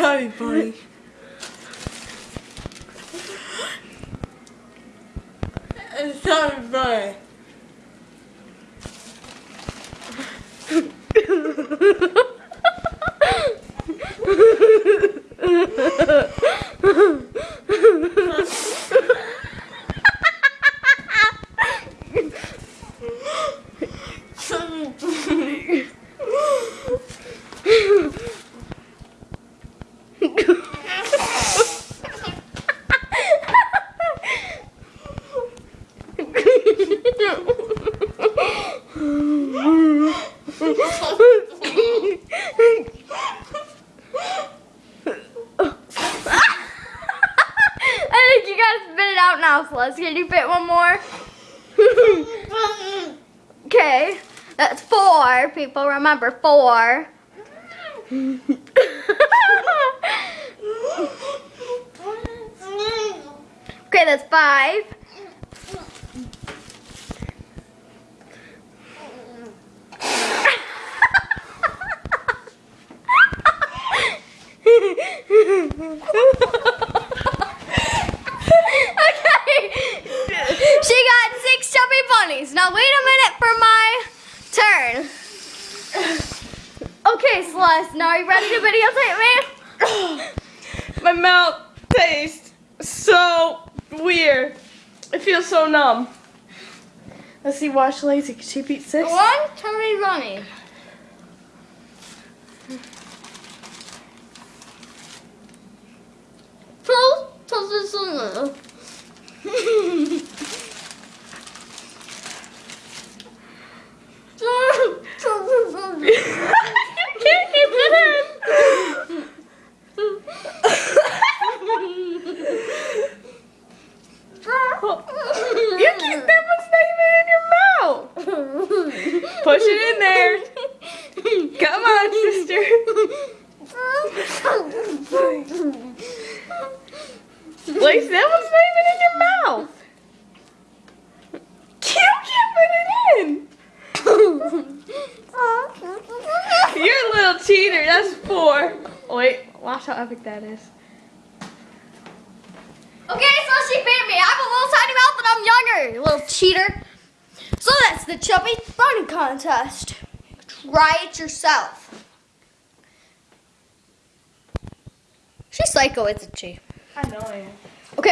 Be funny. It's not funny. I think you gotta spit it out now, Celeste. Can you fit one more? Okay, that's four. People remember four. okay, that's five. Okay. She got six chubby bunnies. Now wait a minute for my turn. Okay, Celeste. Now are you ready to videotape me? My mouth tastes so weird. It feels so numb. Let's see, watch Lazy. Can she beat six? One chubby bunny. Two chubby bunny. Two chubby bunny. You can't keep it in. You keep that not even in your mouth. Push it in there. Come on, sister. Lace, that one's not even in your mouth. You can't put it in. You're a little cheater. That's four. Oh, wait, watch how epic that is. Okay, so she beat me. I have a little tiny mouth, but I'm younger, you little cheater. So that's the chubby bunny contest. Try it yourself. She's psycho, isn't she? I know I am.